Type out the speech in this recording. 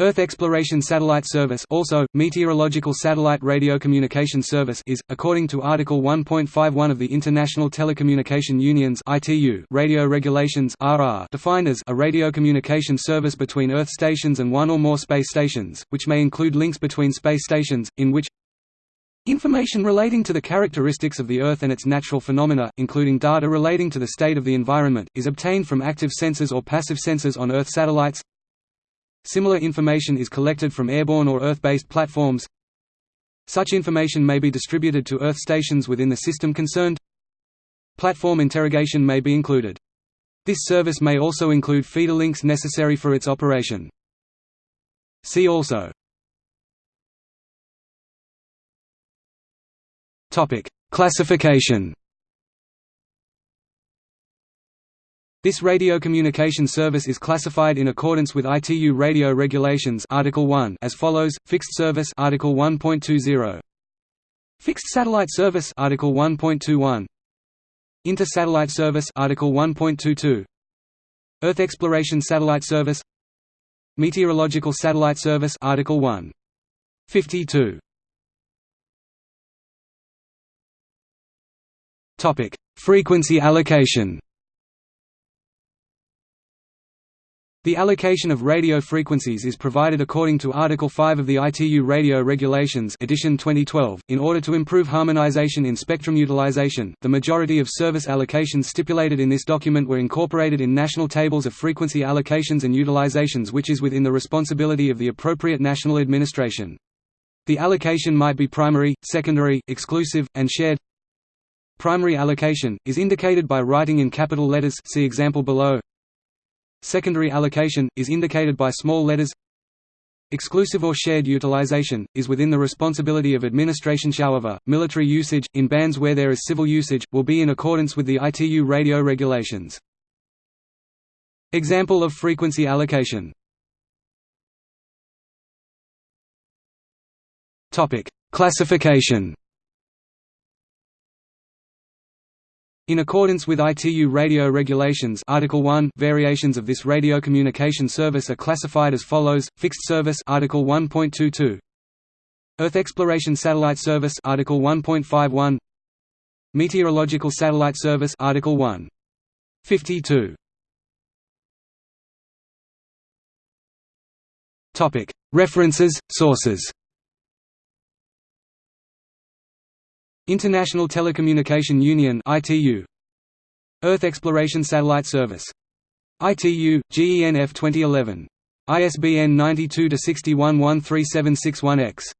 Earth Exploration Satellite Service also, Meteorological Satellite Radio Communication Service is, according to Article 1.51 of the International Telecommunication Union's radio regulations defined as a radio communication service between Earth stations and one or more space stations, which may include links between space stations, in which Information relating to the characteristics of the Earth and its natural phenomena, including data relating to the state of the environment, is obtained from active sensors or passive sensors on Earth satellites, Similar information is collected from airborne or Earth-based platforms. Such information may be distributed to Earth stations within the system concerned. Platform interrogation may be included. This service may also include feeder links necessary for its operation. See also Classification This radio communication service is classified in accordance with ITU Radio Regulations Article 1 as follows: Fixed service Article 1.20. Fixed satellite service Article 1.21. Inter-satellite service Article 1.22. Earth exploration satellite service Meteorological satellite service Article 1. 52. Topic: Frequency allocation The allocation of radio frequencies is provided according to Article 5 of the ITU Radio Regulations edition 2012. In order to improve harmonization in spectrum utilization, the majority of service allocations stipulated in this document were incorporated in national tables of frequency allocations and utilizations which is within the responsibility of the appropriate national administration. The allocation might be primary, secondary, exclusive, and shared. Primary allocation, is indicated by writing in capital letters see example below. Secondary allocation, is indicated by small letters. Exclusive or shared utilization, is within the responsibility of administration. However, military usage, in bands where there is civil usage, will be in accordance with the ITU radio regulations. Example of frequency allocation. Classification In accordance with ITU radio regulations Article 1 variations of this radio communication service are classified as follows. Fixed service Article 1.22 Earth exploration satellite service Article 1.51 Meteorological satellite service Article 1 52 Topic. References Sources International Telecommunication Union ITU Earth Exploration Satellite Service. ITU GENF 2011 ISBN 92 61 13761 X